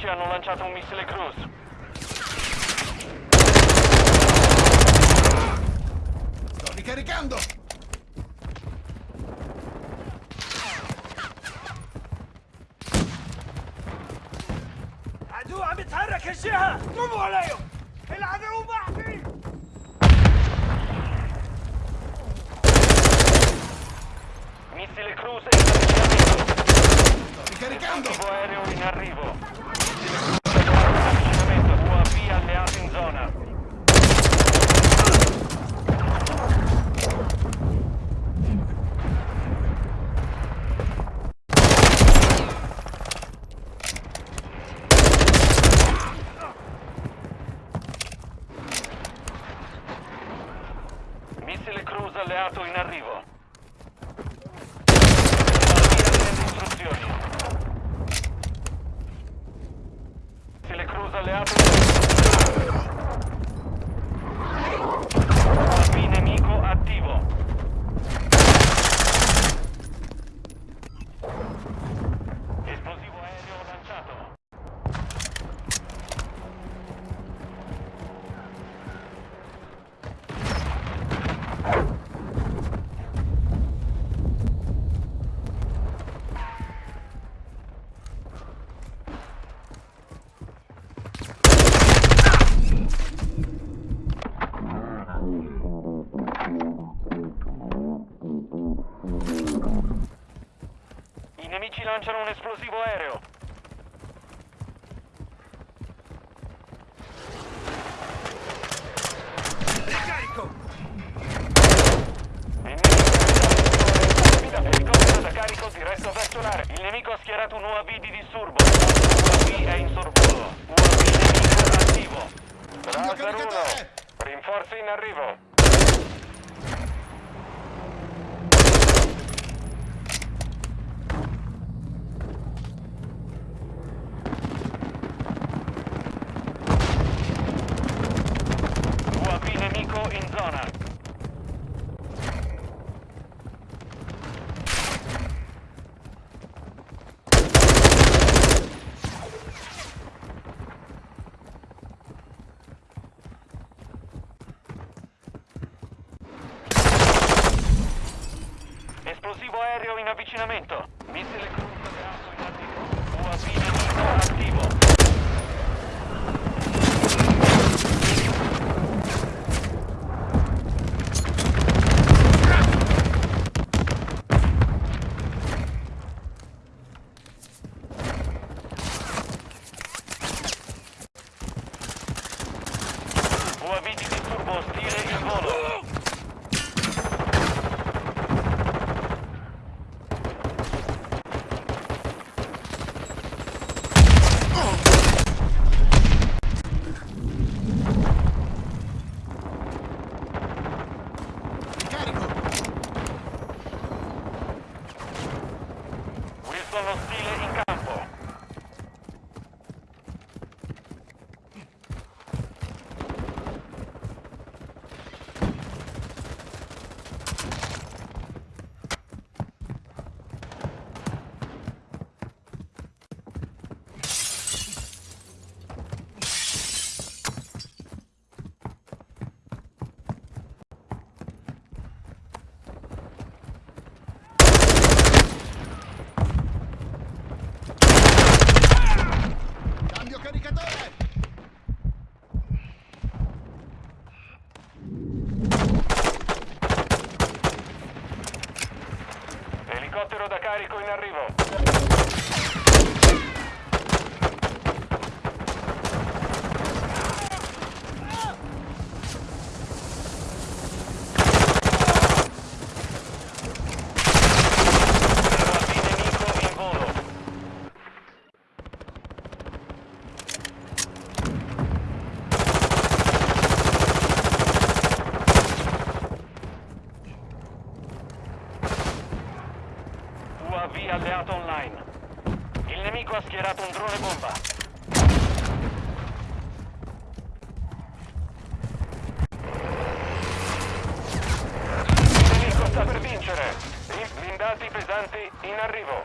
nemici hanno lanciato un missile cruise. Sto ricaricando! عدو عم يتحرك الجهة قوموا عليه العدو بعدي Missile cruise in avvicinamento. Sto ricaricando! Aereo in arrivo. alerta. UAV di disturbo. UAV è in sorvolo. UAV nemico attivo. Razor 1. Rinforzi in arrivo. UAV nemico in zona. Elicottero da carico in arrivo. UAV nemico in volo. UAV alleato online. Il nemico ha schierato un drone bomba. Il nemico sta per vincere. I blindati pesanti in arrivo.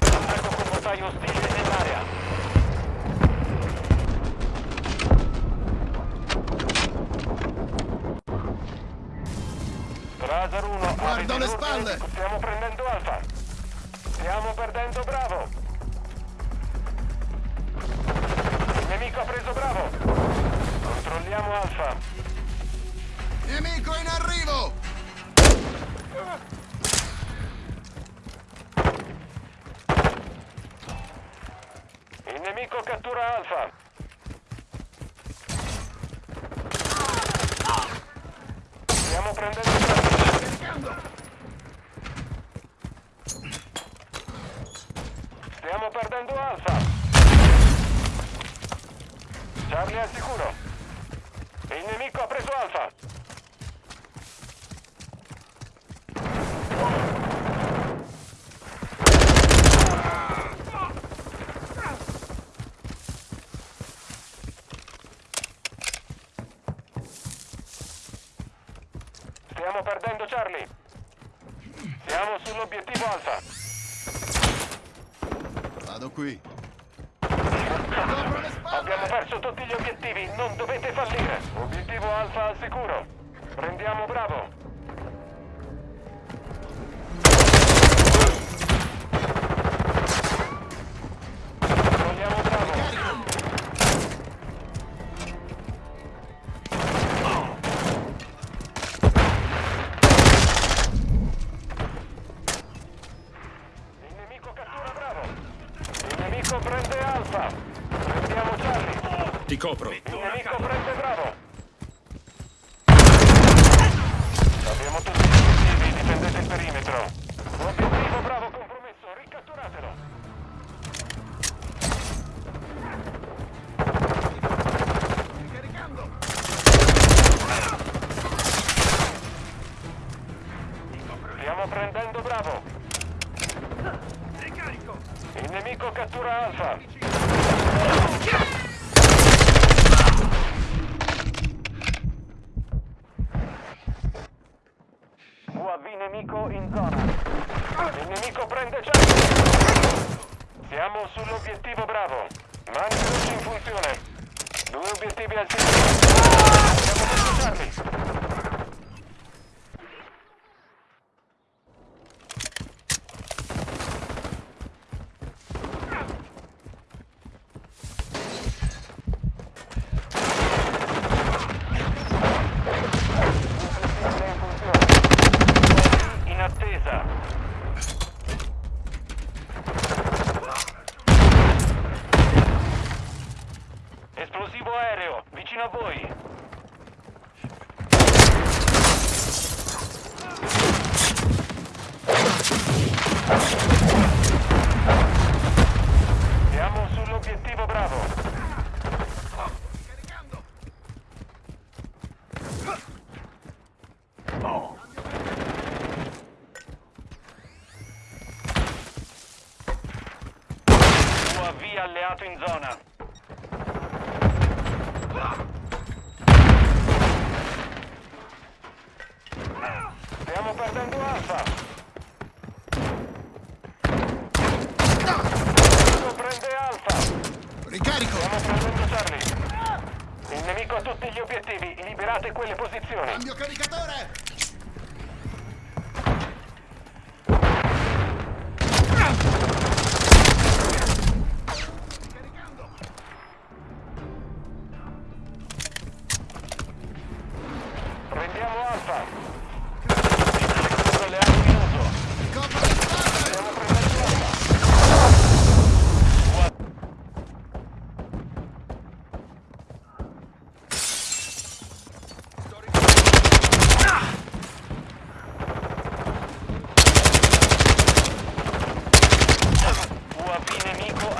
Attacco con mortaio ostile nell'area. Razor 1, Guarda le spalle! Nemico cattura Alfa. Stiamo prendendo! Stiamo perdendo Alfa. Charlie al sicuro. Il nemico ha preso Alfa. Stiamo perdendo Charlie. Siamo sull'obiettivo Alfa. Vado qui. Abbiamo perso tutti gli obiettivi, non dovete fallire. Obiettivo Alfa al sicuro. Prendiamo Bravo. Prende Alfa. Prendiamo Charlie. Ti copro. Il nemico prende Bravo. Abbiamo tutti gli obiettivi, difendete il perimetro. Obiettivo Bravo compromesso, ricatturatelo. Caricando! Stiamo prendendo Bravo. Il nemico cattura Alfa. UAV nemico in zona. Il nemico prende Charlie. Siamo sull'obiettivo Bravo. Mantienci in funzione. Due obiettivi al centro. Abbiamo preso aereo, vicino a voi. Siamo sull'obiettivo Bravo. Oh. UAV alleato in zona. Stiamo perdendo Alfa. Nemico prende Alfa. Ricarico! Stiamo prendendo Charlie. Il nemico ha tutti gli obiettivi. Liberate quelle posizioni. Cambio caricatore!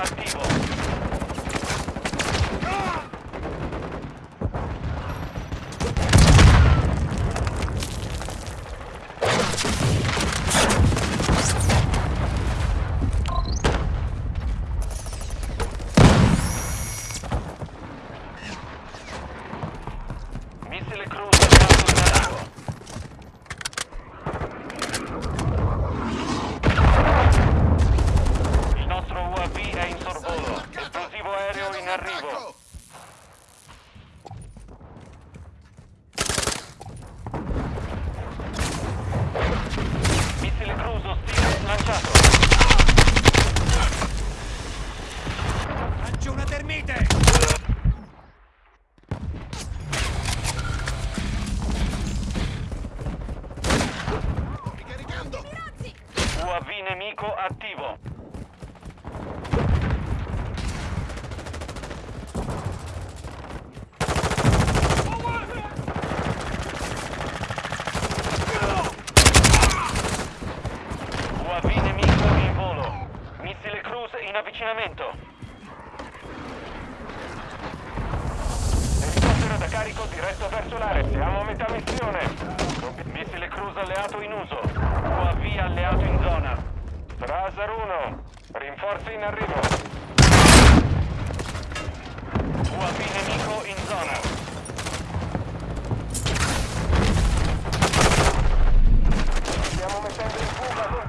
Nemico attivo. Missile cruise alleato in arrivo. Il nostro UAV è in sorvolo. Esplosivo aereo in arrivo. Missile cruise ostile lanciato. Lancio una termite! Ricaricando! UAV nemico attivo. UAV nemico in volo. Missile cruise in avvicinamento. Elicottero da carico diretto verso l'area. Siamo a metà missione. Missile cruise alleato in uso. UAV alleato in zona. Strasar 1. Rinforzi in arrivo. UAV nemico in zona. Stiamo mettendo in fuga,